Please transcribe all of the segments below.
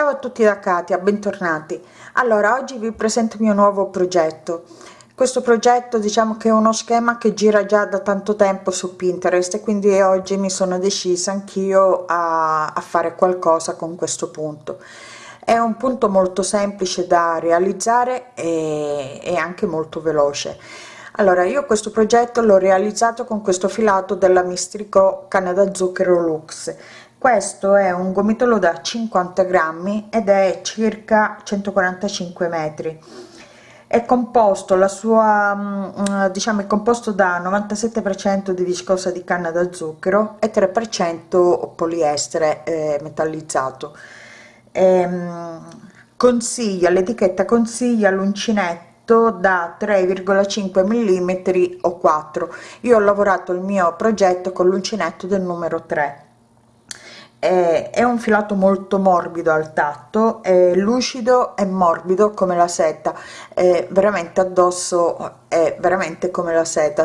ciao a tutti da Katia bentornati. Allora oggi vi presento il mio nuovo progetto. Questo progetto diciamo che è uno schema che gira già da tanto tempo su pinterest e quindi oggi mi sono decisa anch'io a, a fare qualcosa con questo punto. È un punto molto semplice da realizzare e, e anche molto veloce. Allora io questo progetto l'ho realizzato con questo filato della mistrico canna da zucchero lux questo è un gomitolo da 50 grammi ed è circa 145 metri. È composto la sua mm, diciamo è composto da 97 per cento di viscosa di canna da zucchero e 3 per cento poliestere eh, metallizzato. Ehm, consiglia l'etichetta consiglia l'uncinetto da 3,5 mm o 4 io ho lavorato il mio progetto con l'uncinetto del numero 3 è, è un filato molto morbido al tatto è lucido e morbido come la seta. È veramente addosso è veramente come la seta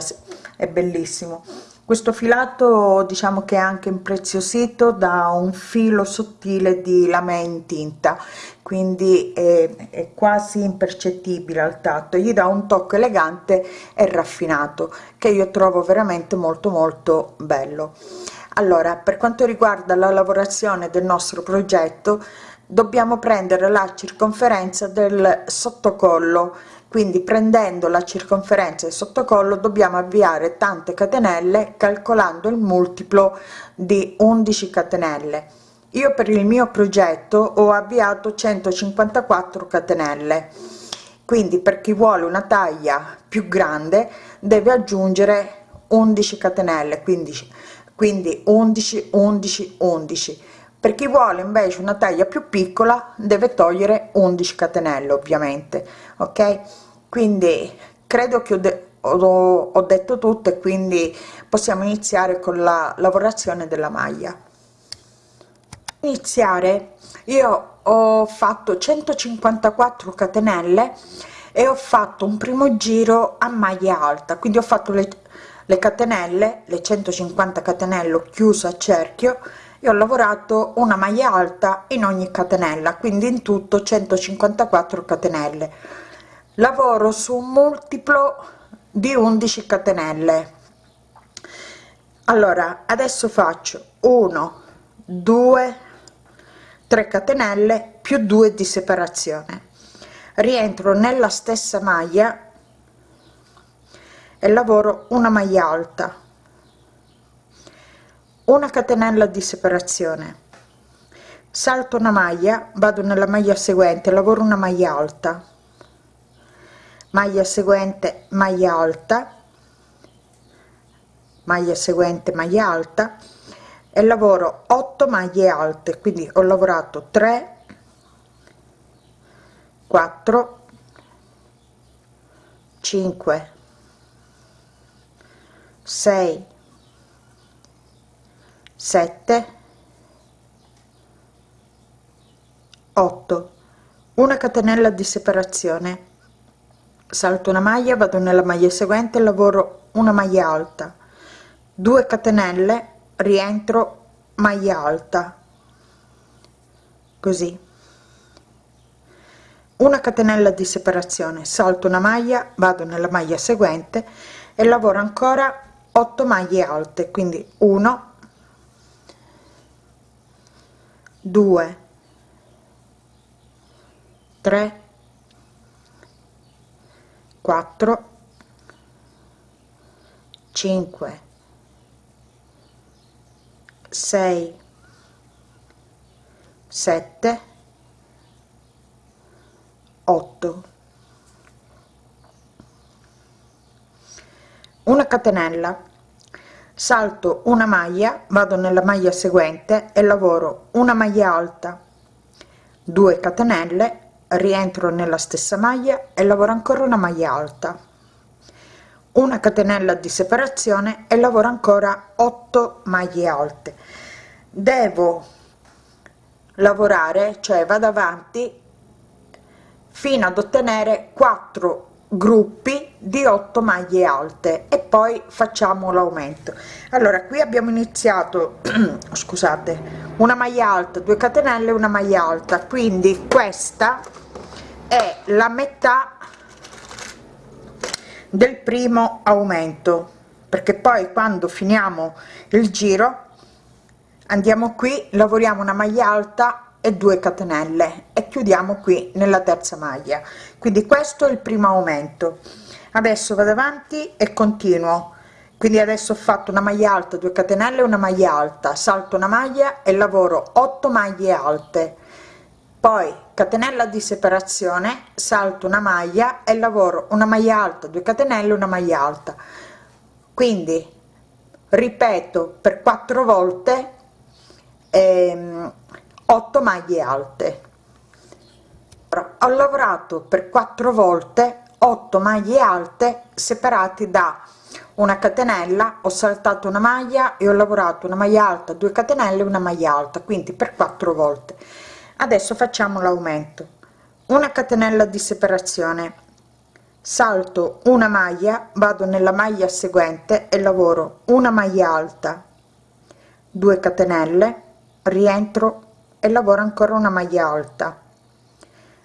è bellissimo. Questo filato diciamo che è anche impreziosito da un filo sottile di lame in tinta quindi è, è, quasi impercettibile al tatto. Gli dà un tocco elegante e raffinato che io trovo veramente molto molto bello allora per quanto riguarda la lavorazione del nostro progetto dobbiamo prendere la circonferenza del sottocollo. Quindi prendendo la circonferenza del sottocollo dobbiamo avviare tante catenelle calcolando il multiplo di 11 catenelle. Io per il mio progetto ho avviato 154 catenelle. Quindi per chi vuole una taglia più grande deve aggiungere 11 catenelle. Quindi quindi 11 11 11 per chi vuole invece una taglia più piccola deve togliere 11 catenelle ovviamente ok? Quindi credo che ho, ho, ho detto tutto e quindi possiamo iniziare con la lavorazione della maglia. Iniziare. Io ho fatto 154 catenelle e ho fatto un primo giro a maglia alta. Quindi ho fatto le le catenelle le 150 catenelle chiuso a cerchio e ho lavorato una maglia alta in ogni catenella quindi in tutto 154 catenelle. Lavoro su un multiplo di 11 catenelle. Allora adesso faccio 1 2 3 catenelle più 2 di separazione. Rientro nella stessa maglia e lavoro una maglia alta. Una catenella di separazione. Salto una maglia vado nella maglia seguente lavoro una maglia alta. Maglia seguente maglia alta. Maglia seguente maglia alta. E lavoro 8 maglie alte quindi ho lavorato 3 4 5 6 7 8 una catenella di separazione. Salto una maglia vado nella maglia seguente lavoro una maglia alta. 2 catenelle rientro maglia alta. Così. Una catenella di separazione. Salto una maglia vado nella maglia seguente e lavoro ancora 8 maglie alte quindi 1 2 3 4 5 6 7 8 una catenella salto una maglia vado nella maglia seguente e lavoro una maglia alta. 2 catenelle rientro nella stessa maglia e lavoro ancora una maglia alta. Una catenella di separazione e lavoro ancora 8 maglie alte. Devo lavorare cioè vado avanti fino ad ottenere 4 gruppi di 8 maglie alte e poi facciamo l'aumento. Allora qui abbiamo iniziato scusate una maglia alta 2 catenelle una maglia alta. Quindi questa è la metà del primo aumento perché poi quando finiamo il giro andiamo qui lavoriamo una maglia alta e 2 catenelle. E chiudiamo qui nella terza maglia. Quindi questo è il primo aumento. Adesso vado avanti e continuo. Quindi adesso ho fatto una maglia alta 2 catenelle una maglia alta. Salto una maglia e lavoro 8 maglie alte. Poi catenella di separazione salto una maglia e lavoro una maglia alta 2 catenelle una maglia alta. Quindi ripeto per quattro volte 8 maglie alte. Ho lavorato per quattro volte 8 maglie alte separati da una catenella ho saltato una maglia e ho lavorato una maglia alta 2 catenelle una maglia alta quindi per quattro volte. Adesso facciamo l'aumento. Una catenella di separazione. Salto una maglia vado nella maglia seguente e lavoro una maglia alta 2 catenelle rientro e lavoro ancora una maglia alta.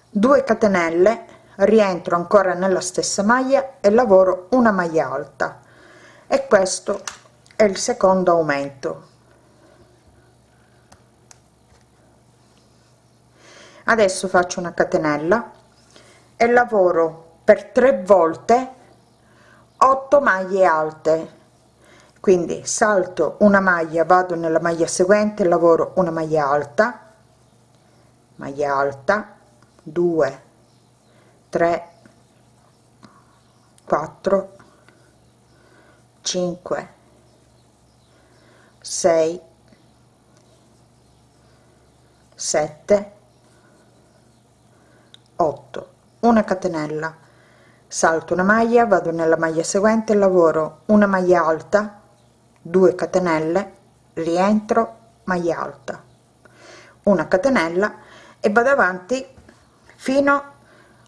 2 catenelle rientro ancora nella stessa maglia e lavoro una maglia alta. E questo è il secondo aumento. Adesso faccio una catenella e lavoro per tre volte 8 maglie alte. Quindi salto una maglia vado nella maglia seguente lavoro una maglia alta maglia alta 2 3 4 5 6 7 8 una catenella. Salto una maglia vado nella maglia seguente lavoro una maglia alta 2 catenelle rientro maglia alta. Una catenella e vado avanti fino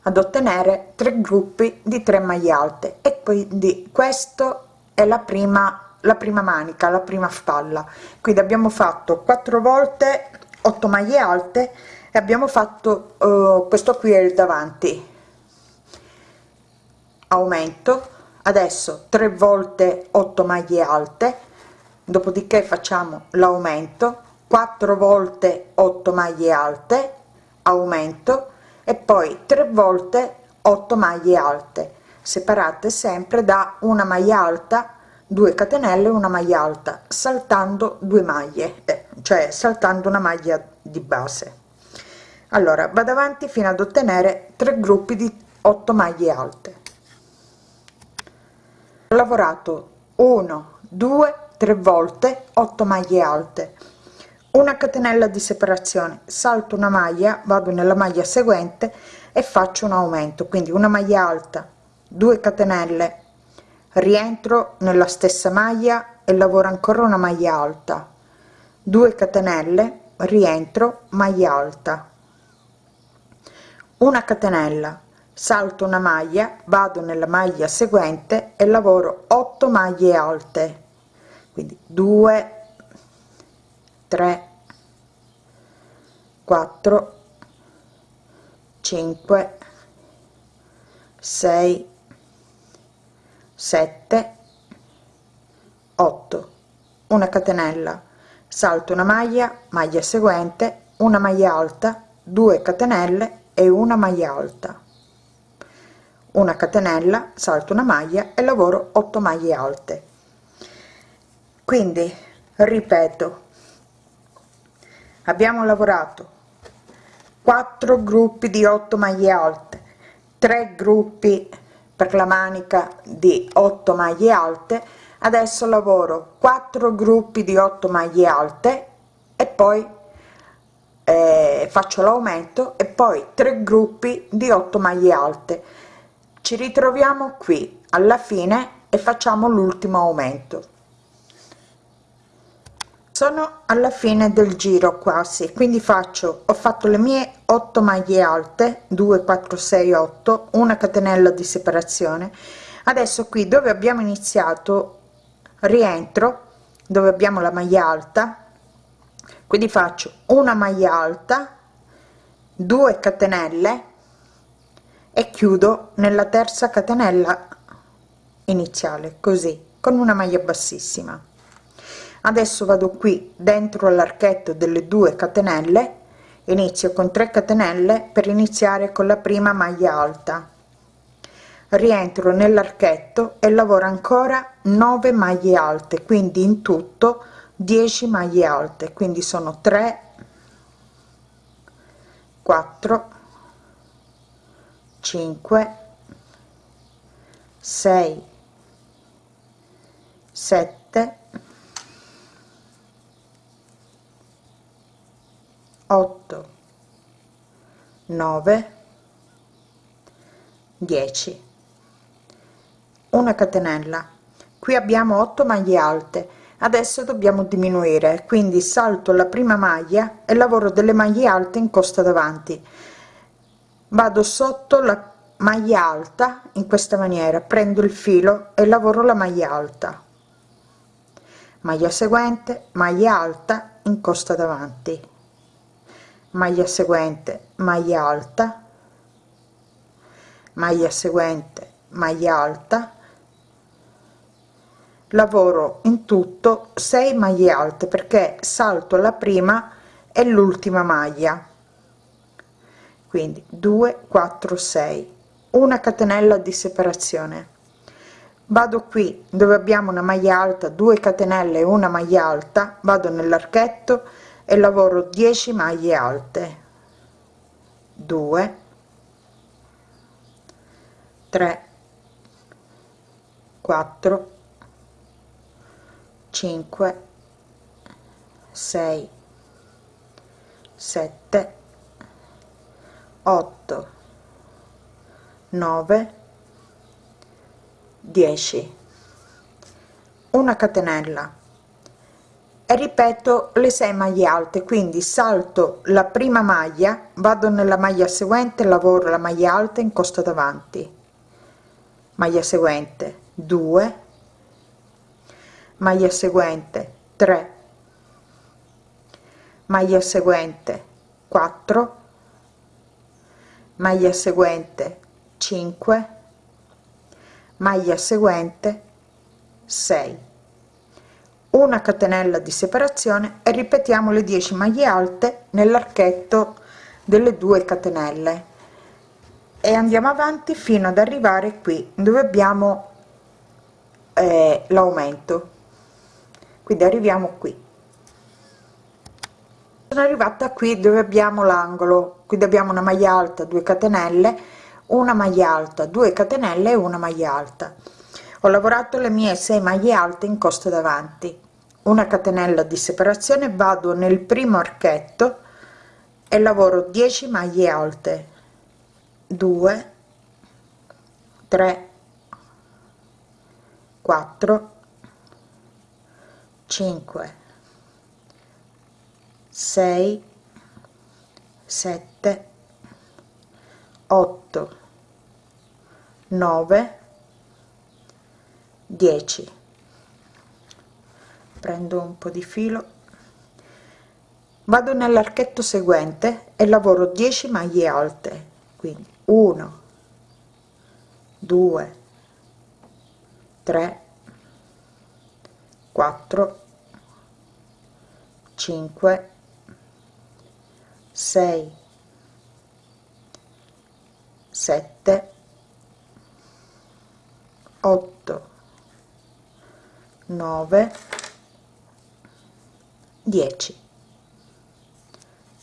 ad ottenere tre gruppi di 3 maglie alte. E quindi questo è la prima la prima manica la prima spalla. Quindi abbiamo fatto quattro volte 8 maglie alte e abbiamo fatto uh, questo qui è il davanti. Aumento. Adesso tre volte 8 maglie alte. Dopodiché facciamo l'aumento. 4 volte 8 maglie alte aumento e poi tre volte 8 maglie alte separate sempre da una maglia alta 2 catenelle una maglia alta saltando due maglie eh, cioè saltando una maglia di base. Allora vado avanti fino ad ottenere tre gruppi di 8 maglie alte. Ho lavorato 1 2 3 volte 8 maglie alte una catenella di separazione. Salto una maglia vado nella maglia seguente e faccio un aumento. Quindi una maglia alta 2 catenelle rientro nella stessa maglia e lavoro ancora una maglia alta. 2 catenelle rientro maglia alta. Una catenella salto una maglia vado nella maglia seguente e lavoro 8 maglie alte. Quindi 2 3 4 5 6 7 8 una catenella. Salto una maglia maglia seguente una maglia alta 2 catenelle e una maglia alta. Una catenella salto una maglia e lavoro 8 maglie alte. Quindi ripeto abbiamo lavorato. 4 gruppi di 8 maglie alte. 3 gruppi per la manica di 8 maglie alte. Adesso lavoro 4 gruppi di 8 maglie alte e poi eh, faccio l'aumento e poi 3 gruppi di 8 maglie alte. Ci ritroviamo qui alla fine e facciamo l'ultimo aumento sono alla fine del giro quasi quindi faccio ho fatto le mie 8 maglie alte 2 4 6 8 una catenella di separazione. Adesso qui dove abbiamo iniziato rientro dove abbiamo la maglia alta quindi faccio una maglia alta 2 catenelle e chiudo nella terza catenella iniziale così con una maglia bassissima adesso vado qui dentro l'archetto delle due catenelle inizio con 3 catenelle per iniziare con la prima maglia alta. Rientro nell'archetto e lavoro ancora 9 maglie alte quindi in tutto 10 maglie alte. Quindi sono 3 4 5 6 7 8 9 10 una catenella. Qui abbiamo 8 maglie alte. Adesso dobbiamo diminuire quindi salto la prima maglia e lavoro delle maglie alte in costa davanti. Vado sotto la maglia alta in questa maniera prendo il filo e lavoro la maglia alta. Maglia seguente maglia alta in costa davanti maglia seguente maglia alta maglia seguente maglia alta. Lavoro in tutto 6 maglie alte perché salto la prima e l'ultima maglia. Quindi 2 4 6 una catenella di separazione. Vado qui dove abbiamo una maglia alta 2 catenelle una maglia alta. Vado nell'archetto e lavoro 10 maglie alte. 2 3 4 5 6 7 8 9 10 una catenella ripeto le 6 maglie alte quindi salto la prima maglia vado nella maglia seguente lavoro la maglia alta in costa davanti. Maglia seguente 2 maglia seguente 3 maglia seguente 4 maglia seguente 5 maglia seguente 6 una catenella di separazione e ripetiamo le 10 maglie alte nell'archetto delle due catenelle. E andiamo avanti fino ad arrivare qui dove abbiamo eh, l'aumento. Quindi arriviamo qui. Sono arrivata qui dove abbiamo l'angolo. Quindi abbiamo una maglia alta 2 catenelle una maglia alta 2 catenelle e una maglia alta ho lavorato le mie 6 maglie alte in costa davanti. Una catenella di separazione vado nel primo archetto e lavoro 10 maglie alte. 2 3 4 5 6 7 8 9 10 prendo un po di filo. Vado nell'archetto seguente e lavoro 10 maglie alte quindi 1 2 3 4 5 6 7 8 9 10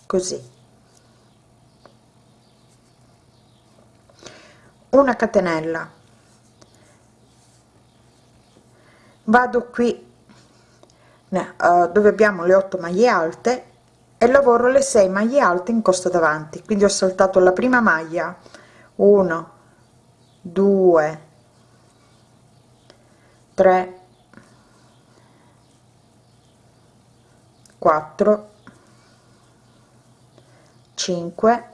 così. Una catenella. Vado qui uh, dove abbiamo le 8 maglie alte e lavoro le 6 maglie alte in costa davanti. Quindi ho saltato la prima maglia. 1 2 3 4 5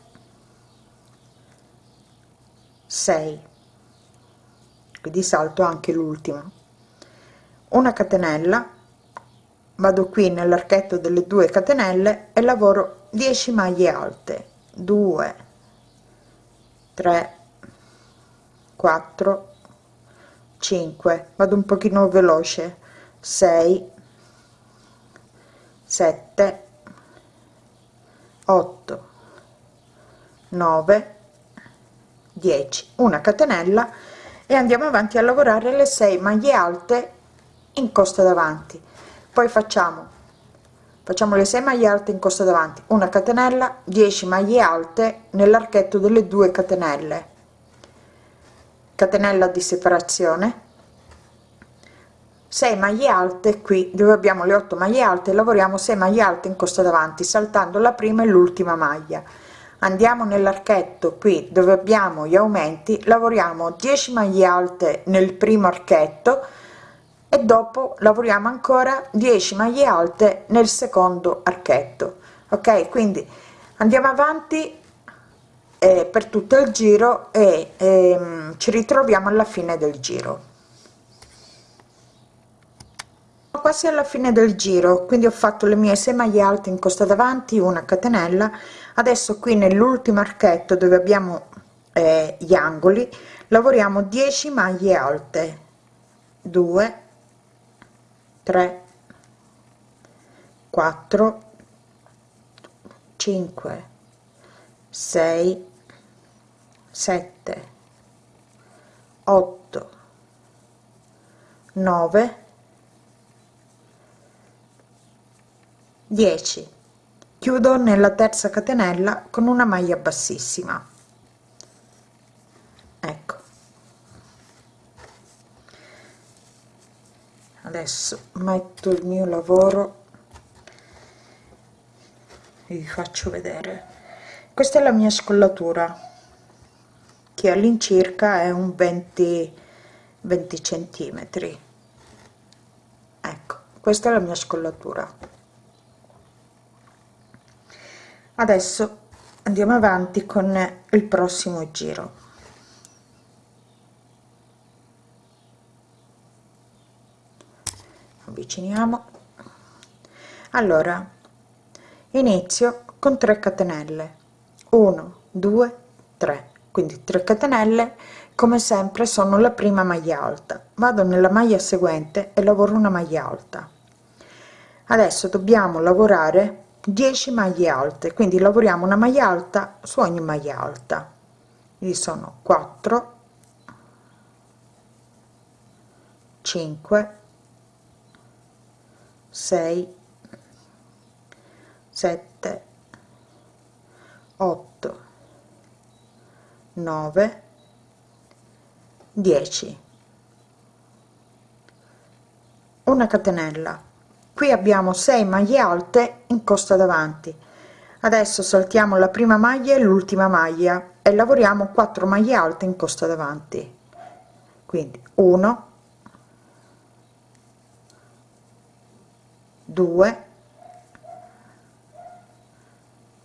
6 quindi salto anche l'ultima una catenella vado qui nell'archetto delle due catenelle e lavoro 10 maglie alte. 2 3 4 5 vado un pochino veloce. 6 7 8 9 10 una catenella e andiamo avanti a lavorare le 6 maglie alte in costa davanti. Poi facciamo facciamo le 6 maglie alte in costa davanti. Una catenella 10 maglie alte nell'archetto delle due catenelle. Catenella di separazione 6 maglie alte qui dove abbiamo le 8 maglie alte lavoriamo 6 maglie alte in costa davanti saltando la prima e l'ultima maglia. Andiamo nell'archetto qui dove abbiamo gli aumenti lavoriamo 10 maglie alte nel primo archetto e dopo lavoriamo ancora 10 maglie alte nel secondo archetto. Ok? Quindi andiamo avanti eh, per tutto il giro e ehm, ci ritroviamo alla fine del giro quasi alla fine del giro quindi ho fatto le mie 6 maglie alte in costa davanti una catenella adesso qui nell'ultimo archetto dove abbiamo eh, gli angoli lavoriamo 10 maglie alte. 2 3 4 5 6 7 8 9 10 chiudo nella terza catenella con una maglia bassissima. Ecco. Adesso metto il mio lavoro. E vi faccio vedere. Questa è la mia scollatura che all'incirca è un 20 20 centimetri. Ecco questa è la mia scollatura adesso andiamo avanti con il prossimo giro. Avviciniamo. Allora inizio con 3 catenelle. 1 2 3 quindi 3 catenelle come sempre sono la prima maglia alta. Vado nella maglia seguente e lavoro una maglia alta. Adesso dobbiamo lavorare 10 maglie alte quindi lavoriamo una maglia alta su ogni maglia alta. Quindi sono 4 5 6 7 8 9 10 una catenella qui abbiamo 6 maglie alte in costa davanti. Adesso saltiamo la prima maglia e l'ultima maglia e lavoriamo 4 maglie alte in costa davanti. Quindi 1 2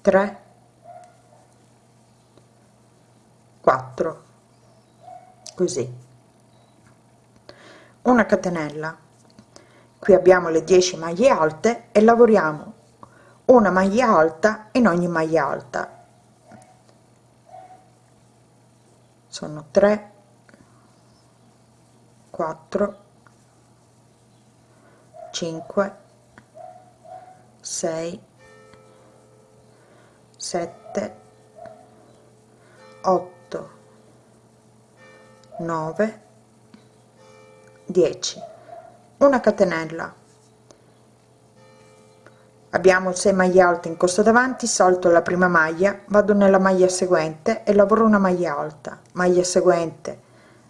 3 4 così. Una catenella qui abbiamo le 10 maglie alte e lavoriamo una maglia alta in ogni maglia alta. Sono 3 4 5 6 7 8 9 10 una catenella. Abbiamo 6 maglie alte in costa davanti salto la prima maglia vado nella maglia seguente e lavoro una maglia alta maglia seguente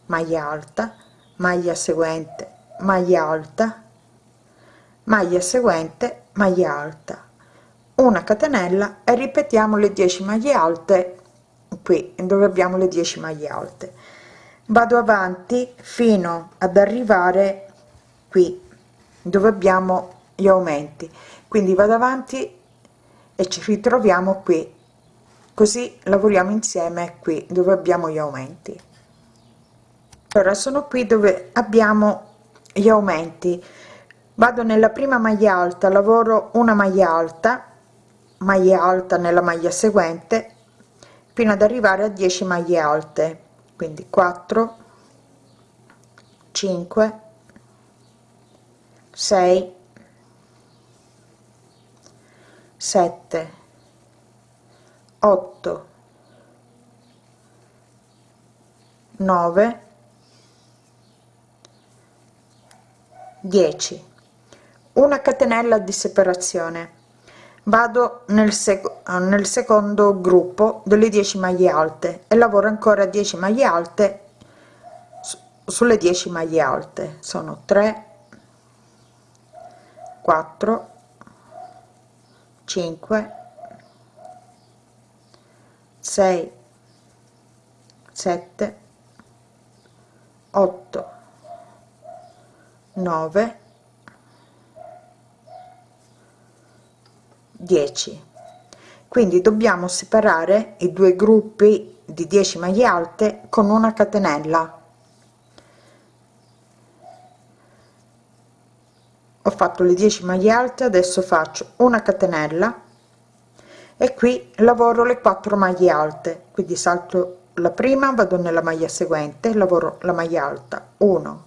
maglia alta maglia seguente maglia alta maglia seguente maglia alta. Una catenella e ripetiamo le 10 maglie alte qui dove abbiamo le 10 maglie alte. Vado avanti fino ad arrivare qui dove abbiamo gli aumenti. Quindi vado avanti e ci ritroviamo qui. Così lavoriamo insieme qui dove abbiamo gli aumenti. Allora sono qui dove abbiamo gli aumenti. Vado nella prima maglia alta lavoro una maglia alta maglia alta nella maglia seguente fino ad arrivare a 10 maglie alte. Quindi 4 5 6 7 8 9 10 una catenella di separazione. Vado nel, sec nel secondo gruppo delle 10 maglie alte e lavoro ancora 10 maglie alte sulle 10 maglie alte. Sono 3 4 5 6 7 8 9 10 quindi dobbiamo separare i due gruppi di 10 maglie alte con una catenella ho fatto le 10 maglie alte adesso faccio una catenella e qui lavoro le 4 maglie alte. Quindi salto la prima vado nella maglia seguente lavoro la maglia alta. 1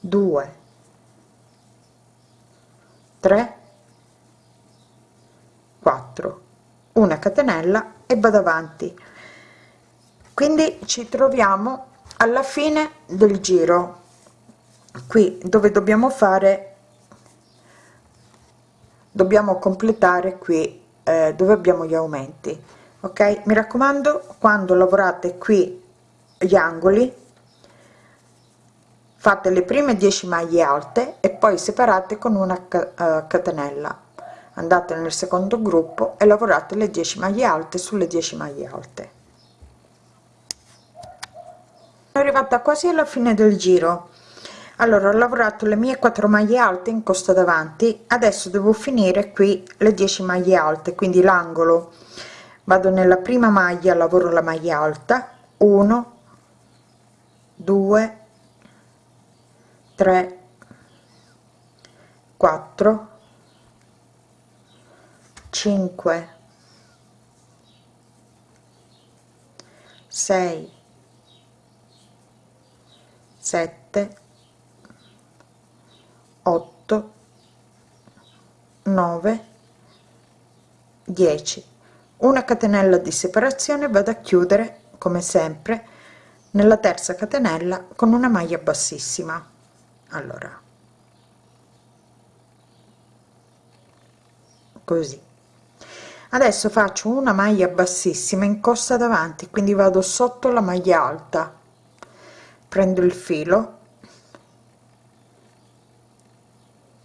2 3 4 una catenella e vado avanti. Quindi ci troviamo alla fine del giro qui dove dobbiamo fare dobbiamo completare qui eh, dove abbiamo gli aumenti ok? Mi raccomando quando lavorate qui gli angoli fate le prime 10 maglie alte e poi separate con una uh, catenella. Andate nel secondo gruppo e lavorate le 10 maglie alte sulle 10 maglie alte. Sono arrivata quasi alla fine del giro allora ho lavorato le mie 4 maglie alte in costa davanti adesso devo finire qui le 10 maglie alte quindi l'angolo. Vado nella prima maglia lavoro la maglia alta 1 2 3 4 5 6 7 8 9 10 una catenella di separazione vado a chiudere come sempre nella terza catenella con una maglia bassissima. Allora. Così. Adesso faccio una maglia bassissima in costa davanti quindi vado sotto la maglia alta. Prendo il filo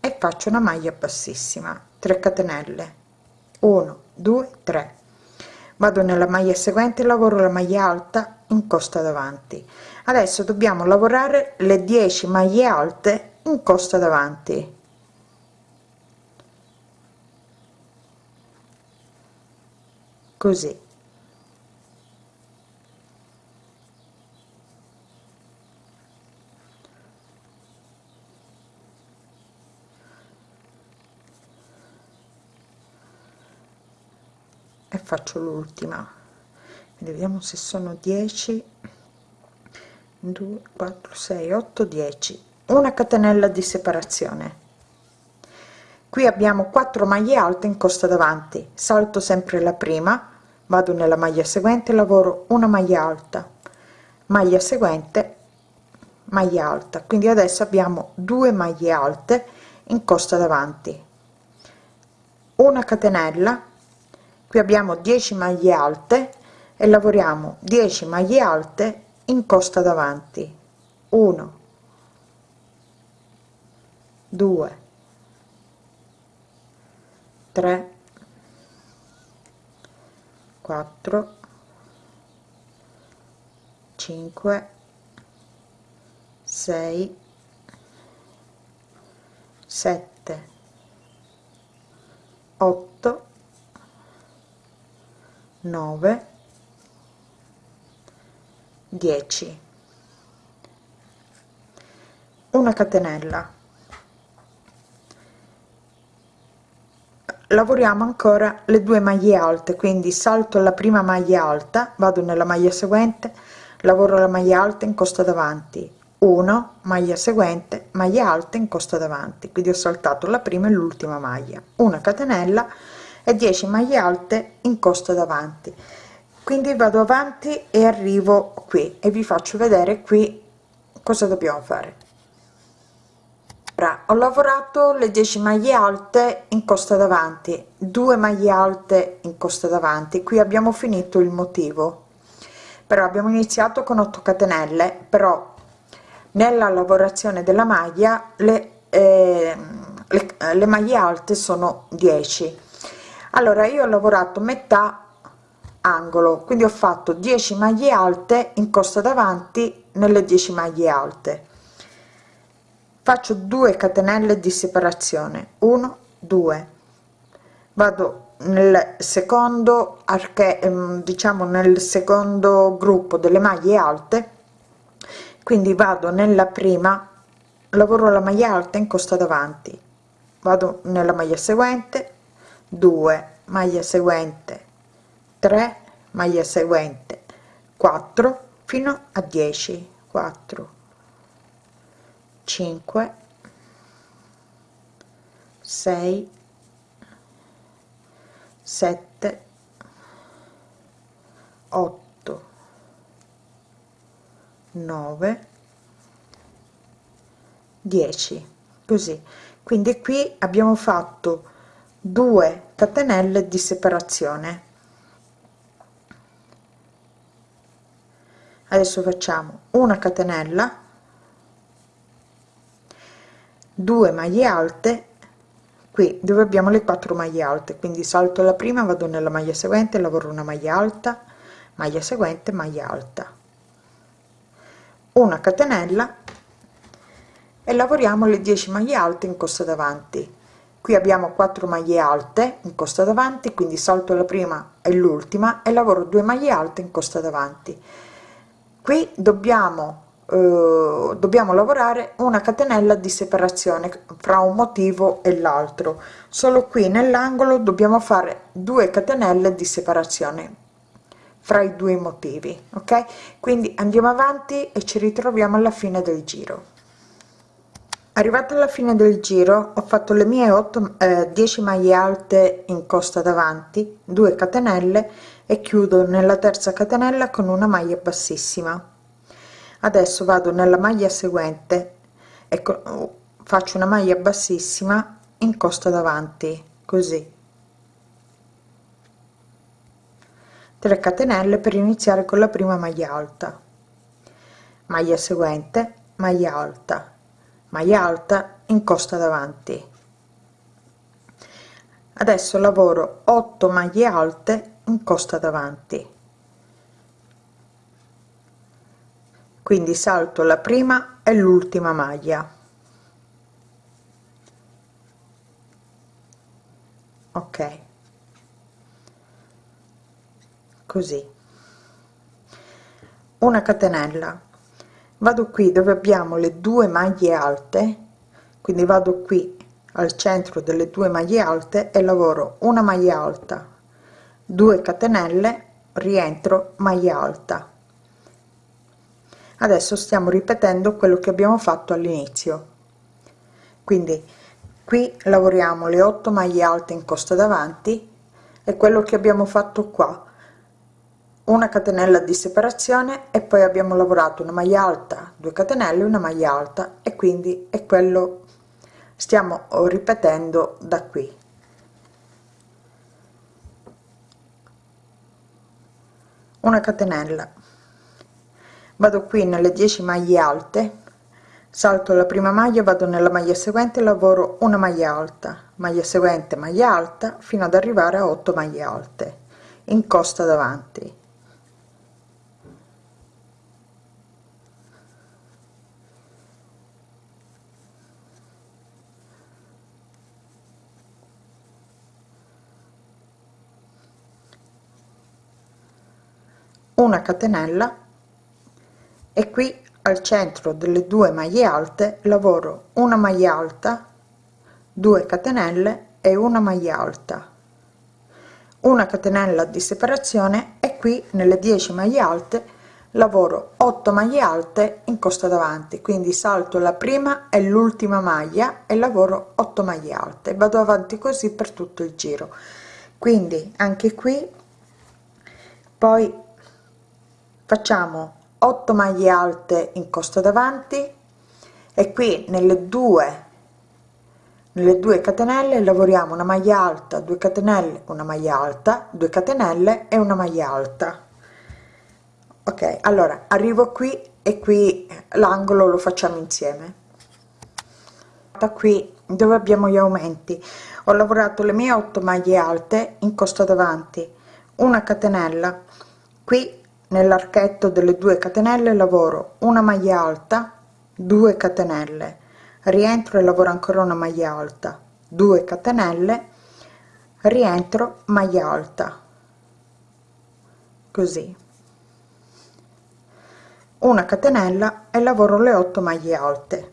e faccio una maglia bassissima 3 catenelle. 1 2 3 vado nella maglia seguente lavoro la maglia alta in costa davanti. Adesso dobbiamo lavorare le 10 maglie alte in costa davanti. Così faccio l'ultima. Vediamo se sono 10 2 4 6 8 10 una catenella di separazione. Qui abbiamo 4 maglie alte in costa davanti. Salto sempre la prima vado nella maglia seguente lavoro una maglia alta. Maglia seguente maglia alta. Quindi adesso abbiamo due maglie alte in costa davanti. Una catenella qui abbiamo 10 maglie alte e lavoriamo 10 maglie alte in costa davanti. 1 2 3 4 5 6 7 8 9 10 una catenella. Lavoriamo ancora le due maglie alte quindi salto la prima maglia alta vado nella maglia seguente lavoro la maglia alta in costa davanti. 1 maglia seguente maglia alta in costa davanti. Quindi ho saltato la prima e l'ultima maglia. Una catenella e 10 maglie alte in costa davanti. Quindi vado avanti e arrivo qui e vi faccio vedere qui cosa dobbiamo fare. Ho lavorato le 10 maglie alte in costa davanti 2 maglie alte in costa davanti. Qui abbiamo finito il motivo. Però abbiamo iniziato con 8 catenelle però nella lavorazione della maglia le, eh, le, le maglie alte sono 10 allora io ho lavorato metà angolo quindi ho fatto 10 maglie alte in costa davanti nelle 10 maglie alte. Faccio 2 catenelle di separazione 1 2 vado nel secondo arche ehm, diciamo nel secondo gruppo delle maglie alte quindi vado nella prima lavoro la maglia alta in costa davanti vado nella maglia seguente 2 maglia seguente 3 maglia seguente 4 fino a 10 4 5 6 7 8 9 10 così. Quindi qui abbiamo fatto 2 catenelle di separazione. Adesso facciamo una catenella 2 maglie alte. Qui dove abbiamo le 4 maglie alte quindi salto la prima vado nella maglia seguente lavoro una maglia alta maglia seguente maglia alta. Una catenella e lavoriamo le 10 maglie alte in costa davanti qui abbiamo 4 maglie alte in costa davanti quindi salto la prima e l'ultima e lavoro 2 maglie alte in costa davanti. Qui dobbiamo eh, dobbiamo lavorare una catenella di separazione fra un motivo e l'altro. Solo qui nell'angolo dobbiamo fare 2 catenelle di separazione fra i due motivi ok? Quindi andiamo avanti e ci ritroviamo alla fine del giro arrivata alla fine del giro ho fatto le mie 8 eh, 10 maglie alte in costa davanti 2 catenelle e chiudo nella terza catenella con una maglia bassissima. Adesso vado nella maglia seguente. Ecco faccio una maglia bassissima in costa davanti così. 3 catenelle per iniziare con la prima maglia alta. Maglia seguente maglia alta maglia alta in costa davanti. Adesso lavoro 8 maglie alte in costa davanti. Quindi salto la prima e l'ultima maglia. Ok. Così. Una catenella vado qui dove abbiamo le due maglie alte quindi vado qui al centro delle due maglie alte e lavoro una maglia alta 2 catenelle rientro maglia alta. Adesso stiamo ripetendo quello che abbiamo fatto all'inizio. Quindi qui lavoriamo le 8 maglie alte in costa davanti e quello che abbiamo fatto qua una catenella di separazione e poi abbiamo lavorato una maglia alta 2 catenelle una maglia alta e quindi è quello stiamo ripetendo da qui. Una catenella. Vado qui nelle 10 maglie alte salto la prima maglia vado nella maglia seguente lavoro una maglia alta maglia seguente maglia alta fino ad arrivare a 8 maglie alte in costa davanti una catenella e qui al centro delle due maglie alte lavoro una maglia alta 2 catenelle e una maglia alta. Una catenella di separazione e qui nelle 10 maglie alte lavoro 8 maglie alte in costa davanti quindi salto la prima e l'ultima maglia e lavoro 8 maglie alte. Vado avanti così per tutto il giro. Quindi anche qui poi facciamo 8 maglie alte in costa davanti e qui nelle due nelle due catenelle lavoriamo una maglia alta 2 catenelle una maglia alta 2 catenelle e una maglia alta. Ok allora arrivo qui e qui l'angolo lo facciamo insieme. Da qui dove abbiamo gli aumenti. Ho lavorato le mie 8 maglie alte in costa davanti una catenella qui nell'archetto delle due catenelle lavoro una maglia alta 2 catenelle. Rientro e lavoro ancora una maglia alta 2 catenelle. Rientro maglia alta. Così. Una catenella e lavoro le 8 maglie alte.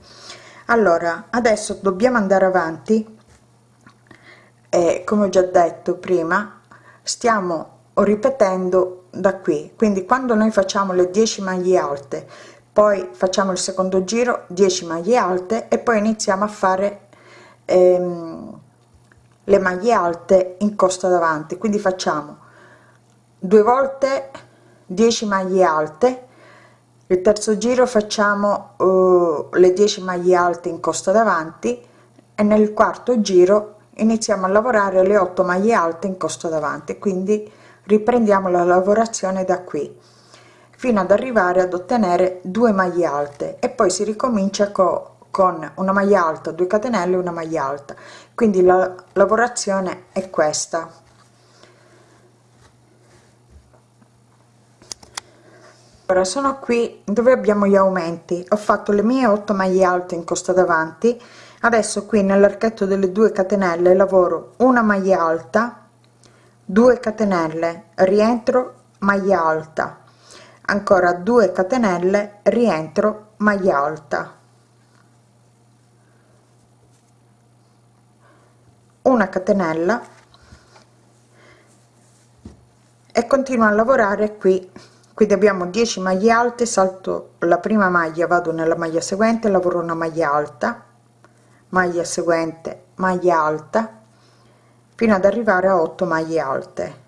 Allora adesso dobbiamo andare avanti. E come ho già detto prima stiamo ripetendo da qui. Quindi quando noi facciamo le 10 maglie alte poi facciamo il secondo giro 10 maglie alte e poi iniziamo a fare ehm, le maglie alte in costa davanti. Quindi facciamo due volte 10 maglie alte il terzo giro facciamo uh, le 10 maglie alte in costa davanti e nel quarto giro iniziamo a lavorare le 8 maglie alte in costa davanti. Quindi riprendiamo la lavorazione da qui fino ad arrivare ad ottenere due maglie alte. E poi si ricomincia co con una maglia alta 2 catenelle una maglia alta. Quindi la lavorazione è questa. Ora sono qui dove abbiamo gli aumenti. Ho fatto le mie 8 maglie alte in costa davanti. Adesso qui nell'archetto delle 2 catenelle lavoro una maglia alta 2 catenelle rientro maglia alta. Ancora 2 catenelle rientro maglia alta. Una catenella. E continuo a lavorare qui. Quindi abbiamo 10 maglie alte salto la prima maglia vado nella maglia seguente lavoro una maglia alta. Maglia seguente maglia alta fino ad arrivare a 8 maglie alte.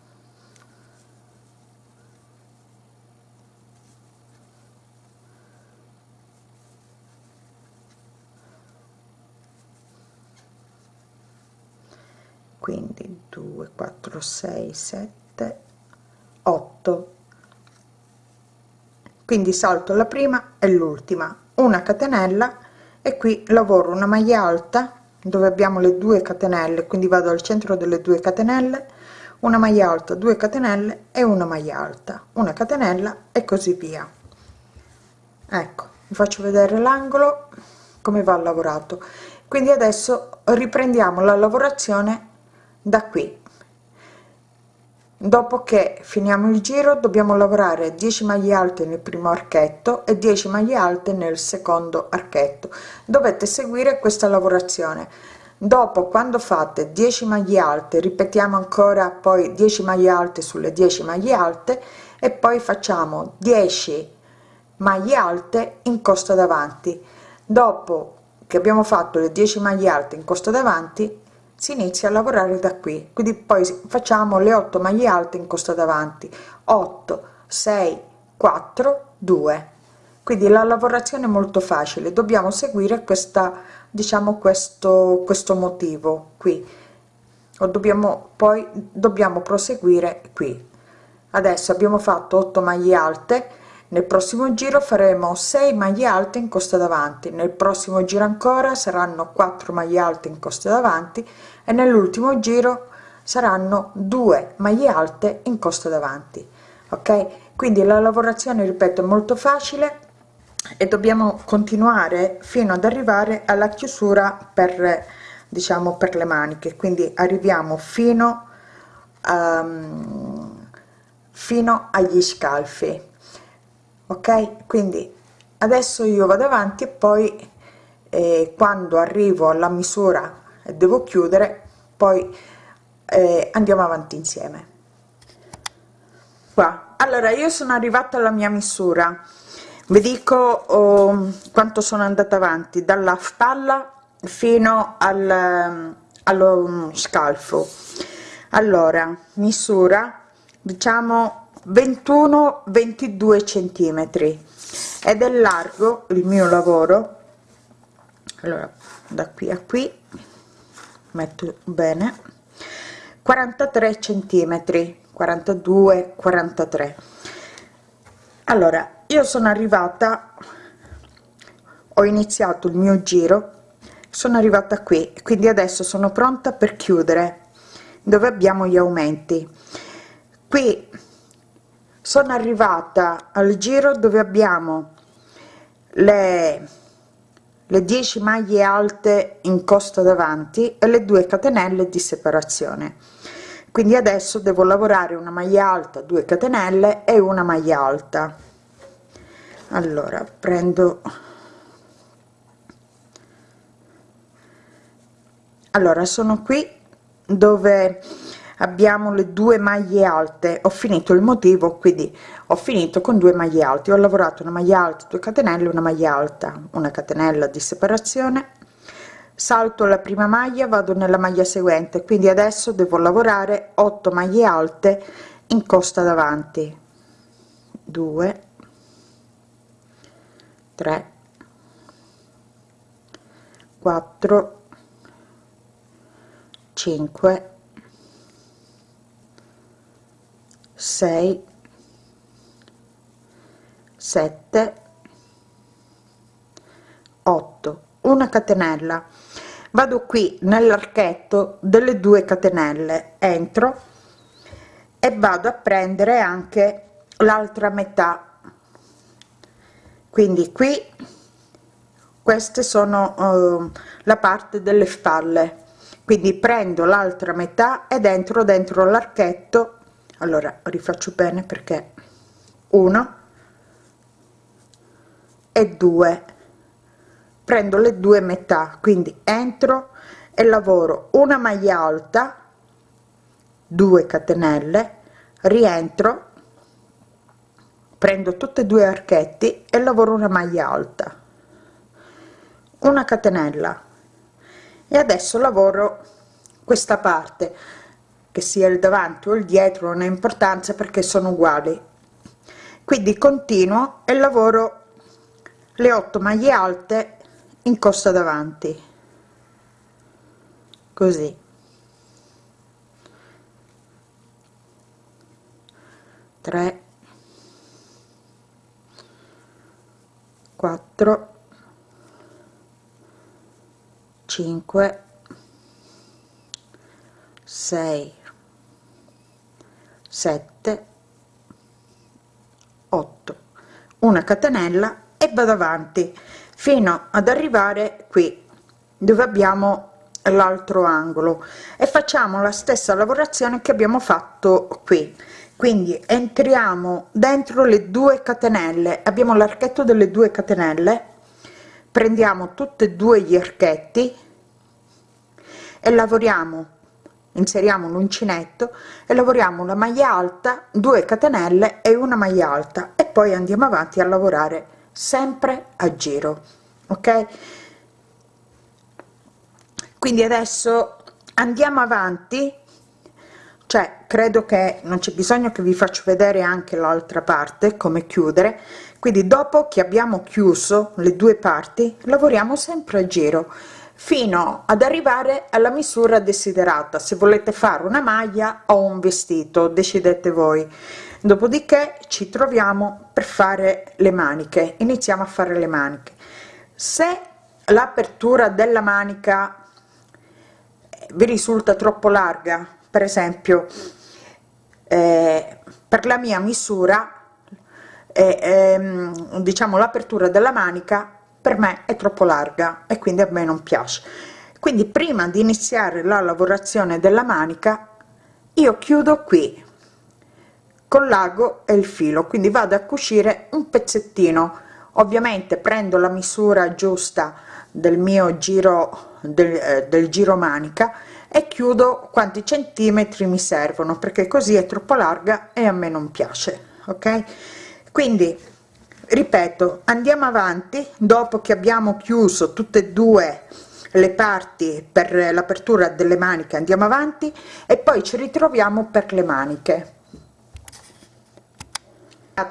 Quindi 2 4 6 7 8 quindi salto la prima e l'ultima. Una catenella e qui lavoro una maglia alta dove abbiamo le due catenelle quindi vado al centro delle due catenelle una maglia alta 2 catenelle e una maglia alta una catenella e così via. Ecco vi faccio vedere l'angolo come va lavorato. Quindi adesso riprendiamo la lavorazione da qui dopo che finiamo il giro dobbiamo lavorare 10 maglie alte nel primo archetto e 10 maglie alte nel secondo archetto. Dovete seguire questa lavorazione. Dopo quando fate 10 maglie alte ripetiamo ancora poi 10 maglie alte sulle 10 maglie alte e poi facciamo 10 maglie alte in costa davanti. Dopo che abbiamo fatto le 10 maglie alte in costa davanti si inizia a lavorare da qui. Quindi poi facciamo le 8 maglie alte in costa davanti. 8 6 4 2 quindi la lavorazione è molto facile. Dobbiamo seguire questa diciamo questo questo motivo qui. O dobbiamo poi dobbiamo proseguire qui. Adesso abbiamo fatto 8 maglie alte nel prossimo giro faremo 6 maglie alte in costa davanti nel prossimo giro ancora saranno 4 maglie alte in costa davanti e nell'ultimo giro saranno 2 maglie alte in costa davanti ok? Quindi la lavorazione ripeto è molto facile e dobbiamo continuare fino ad arrivare alla chiusura per diciamo per le maniche. Quindi arriviamo fino a, fino agli scalfi ok? Quindi adesso io vado avanti e poi eh, quando arrivo alla misura e devo chiudere poi eh, andiamo avanti insieme. Qua. Allora io sono arrivata alla mia misura. Vi dico oh, quanto sono andata avanti dalla spalla fino al, allo scalfo. Allora misura diciamo 21 22 centimetri. Ed è largo il mio lavoro. Allora da qui a qui metto bene. 43 centimetri 42 43 allora io sono arrivata ho iniziato il mio giro sono arrivata qui quindi adesso sono pronta per chiudere dove abbiamo gli aumenti. Qui sono arrivata al giro dove abbiamo le le 10 maglie alte in costa davanti e le due catenelle di separazione. Quindi adesso devo lavorare una maglia alta 2 catenelle e una maglia alta. Allora prendo allora sono qui dove abbiamo le due maglie alte. Ho finito il motivo quindi ho finito con due maglie alte. Ho lavorato una maglia alta 2 catenelle una maglia alta una catenella di separazione. Salto la prima maglia vado nella maglia seguente quindi adesso devo lavorare 8 maglie alte in costa davanti. 2 3 4 5 6 7 8 una catenella. Vado qui nell'archetto delle due catenelle. Entro e vado a prendere anche l'altra metà. Quindi qui queste sono uh, la parte delle spalle quindi prendo l'altra metà ed entro dentro l'archetto allora rifaccio bene perché uno e due. Prendo le due metà quindi entro e lavoro una maglia alta 2 catenelle rientro prendo tutte e due archetti e lavoro una maglia alta una catenella. E adesso lavoro questa parte che sia il davanti o il dietro non ha importanza perché sono uguali. Quindi continuo e lavoro le 8 maglie alte in costa davanti. Così. Tre. Quattro. Cinque. Sei 7 8 una catenella e vado avanti fino ad arrivare qui dove abbiamo l'altro angolo. E facciamo la stessa lavorazione che abbiamo fatto qui. Quindi entriamo dentro le due catenelle abbiamo l'archetto delle due catenelle prendiamo tutte e due gli archetti e lavoriamo inseriamo l'uncinetto e lavoriamo una maglia alta 2 catenelle e una maglia alta. E poi andiamo avanti a lavorare sempre a giro ok? Quindi adesso andiamo avanti. Cioè credo che non c'è bisogno che vi faccio vedere anche l'altra parte come chiudere. Quindi dopo che abbiamo chiuso le due parti lavoriamo sempre a giro fino ad arrivare alla misura desiderata. Se volete fare una maglia o un vestito decidete voi. Dopodiché ci troviamo per fare le maniche. Iniziamo a fare le maniche. Se l'apertura della manica vi risulta troppo larga per esempio eh, per la mia misura eh, ehm, diciamo l'apertura della manica per me è troppo larga e quindi a me non piace. Quindi prima di iniziare la lavorazione della manica io chiudo qui con l'ago e il filo. Quindi vado a cucire un pezzettino. Ovviamente prendo la misura giusta del mio giro del, eh, del giro manica e chiudo quanti centimetri mi servono perché così è troppo larga e a me non piace ok? Quindi ripeto andiamo avanti. Dopo che abbiamo chiuso tutte e due le parti per l'apertura delle maniche andiamo avanti e poi ci ritroviamo per le maniche.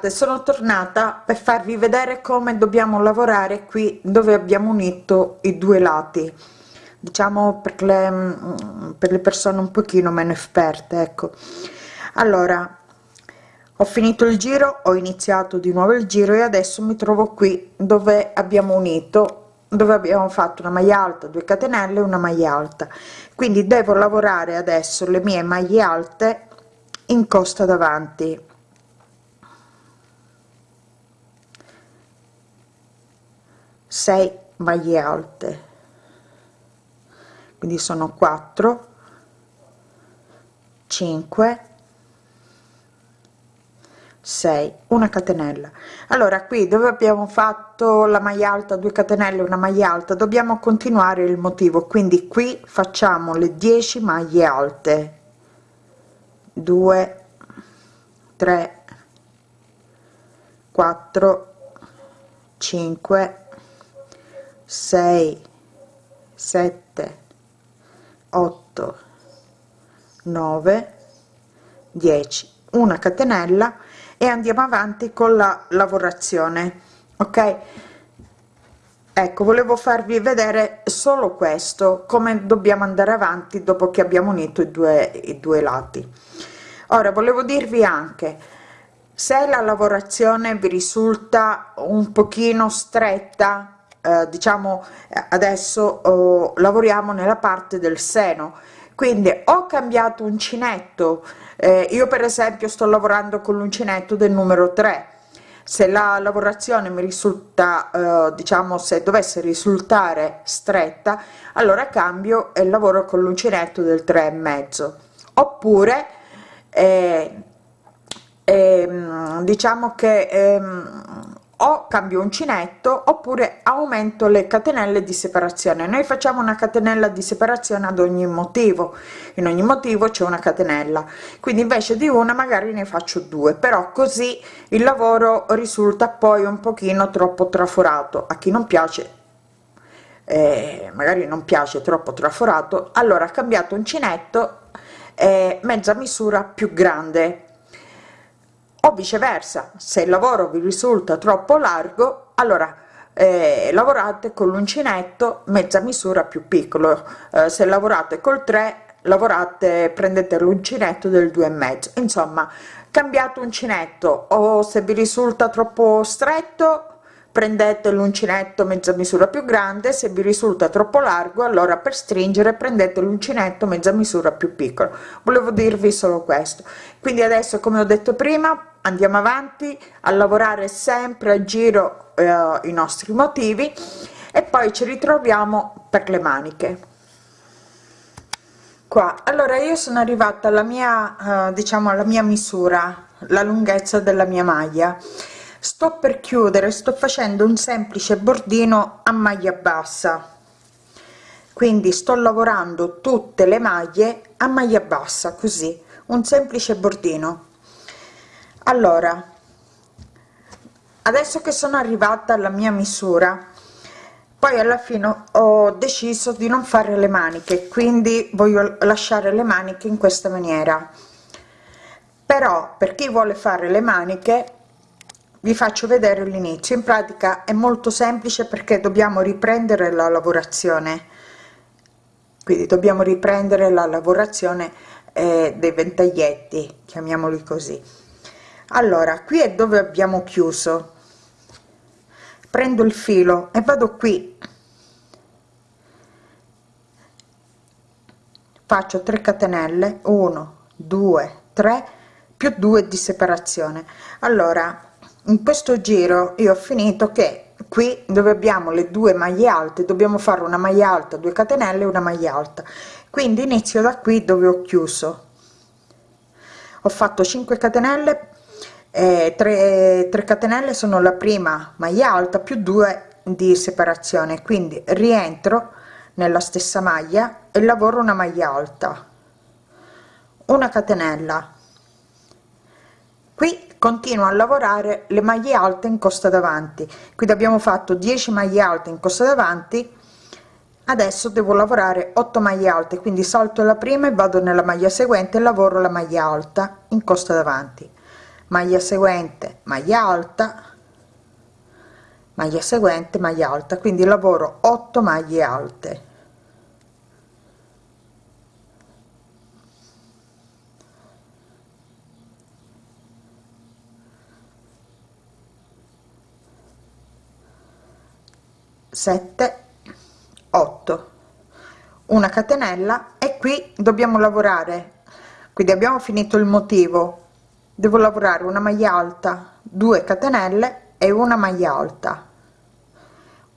Sono tornata per farvi vedere come dobbiamo lavorare qui dove abbiamo unito i due lati. Diciamo per le, mm, per le persone un pochino meno esperte ecco. Allora ho finito il giro ho iniziato di nuovo il giro e adesso mi trovo qui dove abbiamo unito dove abbiamo fatto una maglia alta 2 catenelle una maglia alta. Quindi devo lavorare adesso le mie maglie alte in costa davanti. 6 maglie alte. Quindi sono 4 5 6 una catenella. Allora qui dove abbiamo fatto la maglia alta 2 catenelle una maglia alta dobbiamo continuare il motivo. Quindi qui facciamo le 10 maglie alte. 2 3 4 5 6 7 8 9 10 una catenella e andiamo avanti con la lavorazione ok? Ecco volevo farvi vedere solo questo come dobbiamo andare avanti dopo che abbiamo unito i due i due lati. Ora volevo dirvi anche se la lavorazione vi risulta un pochino stretta eh, diciamo adesso oh, lavoriamo nella parte del seno. Quindi ho cambiato uncinetto eh, io per esempio sto lavorando con l'uncinetto del numero 3 se la lavorazione mi risulta eh, diciamo se dovesse risultare stretta allora cambio e lavoro con l'uncinetto del 3 e mezzo. Oppure eh, eh, diciamo che ehm, o cambio uncinetto oppure aumento le catenelle di separazione. Noi facciamo una catenella di separazione ad ogni motivo. In ogni motivo c'è una catenella. Quindi invece di una magari ne faccio due. Però così il lavoro risulta poi un pochino troppo traforato. A chi non piace eh, magari non piace troppo traforato allora cambiato uncinetto eh, mezza misura più grande o viceversa. Se il lavoro vi risulta troppo largo allora eh, lavorate con l'uncinetto mezza misura più piccolo. Eh, se lavorate col 3 lavorate prendete l'uncinetto del due e mezzo. Insomma cambiate uncinetto. O se vi risulta troppo stretto prendete l'uncinetto mezza misura più grande. Se vi risulta troppo largo allora per stringere prendete l'uncinetto mezza misura più piccolo. Volevo dirvi solo questo. Quindi adesso come ho detto prima andiamo avanti a lavorare sempre a giro eh, i nostri motivi e poi ci ritroviamo per le maniche. Qua. Allora io sono arrivata alla mia eh, diciamo alla mia misura la lunghezza della mia maglia. Sto per chiudere sto facendo un semplice bordino a maglia bassa. Quindi sto lavorando tutte le maglie a maglia bassa così un semplice bordino allora adesso che sono arrivata alla mia misura poi alla fine ho deciso di non fare le maniche quindi voglio lasciare le maniche in questa maniera. Però per chi vuole fare le maniche vi faccio vedere l'inizio. In pratica è molto semplice perché dobbiamo riprendere la lavorazione. Quindi dobbiamo riprendere la lavorazione eh, dei ventaglietti chiamiamoli così allora qui è dove abbiamo chiuso. Prendo il filo e vado qui. Faccio 3 catenelle. 1 2 3 più 2 di separazione. Allora in questo giro io ho finito che qui dove abbiamo le due maglie alte dobbiamo fare una maglia alta 2 catenelle una maglia alta. Quindi inizio da qui dove ho chiuso. Ho fatto 5 catenelle eh, 3, 3 catenelle sono la prima maglia alta più 2 di separazione quindi rientro nella stessa maglia e lavoro una maglia alta. Una catenella. Qui continuo a lavorare le maglie alte in costa davanti. Quindi abbiamo fatto 10 maglie alte in costa davanti. Adesso devo lavorare 8 maglie alte quindi salto la prima e vado nella maglia seguente e lavoro la maglia alta in costa davanti maglia seguente maglia alta maglia seguente maglia alta. Quindi lavoro 8 maglie alte. Sette 8 una catenella e qui dobbiamo lavorare. Quindi abbiamo finito il motivo devo lavorare una maglia alta 2 catenelle e una maglia alta.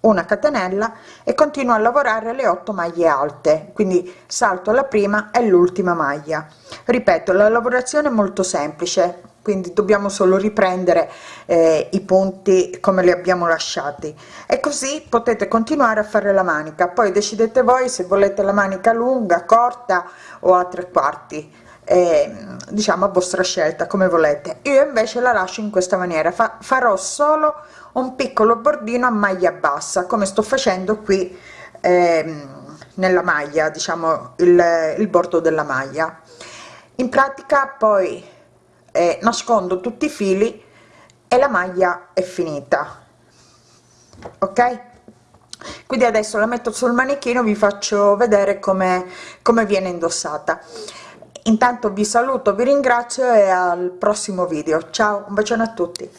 Una catenella e continuo a lavorare le 8 maglie alte quindi salto la prima e l'ultima maglia. Ripeto la lavorazione è molto semplice quindi dobbiamo solo riprendere eh, i punti come li abbiamo lasciati. E così potete continuare a fare la manica. Poi decidete voi se volete la manica lunga corta o a tre quarti eh, diciamo a vostra scelta come volete. Io invece la lascio in questa maniera. Fa farò solo un piccolo bordino a maglia bassa come sto facendo qui eh, nella maglia diciamo il, il bordo della maglia. In pratica poi eh, nascondo tutti i fili e la maglia è finita. Ok? Quindi adesso la metto sul manichino vi faccio vedere come come viene indossata intanto vi saluto vi ringrazio e al prossimo video. Ciao un bacione a tutti